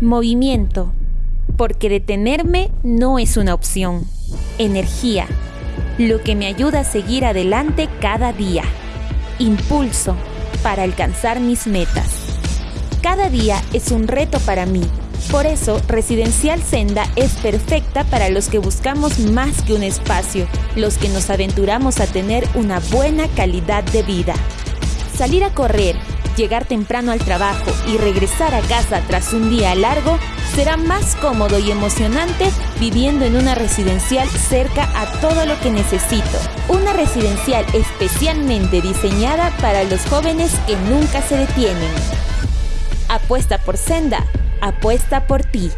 Movimiento, porque detenerme no es una opción. Energía, lo que me ayuda a seguir adelante cada día. Impulso, para alcanzar mis metas. Cada día es un reto para mí. Por eso, Residencial Senda es perfecta para los que buscamos más que un espacio, los que nos aventuramos a tener una buena calidad de vida. Salir a correr, llegar temprano al trabajo y regresar a casa tras un día largo será más cómodo y emocionante viviendo en una residencial cerca a todo lo que necesito. Una residencial especialmente diseñada para los jóvenes que nunca se detienen. Apuesta por Senda, apuesta por ti.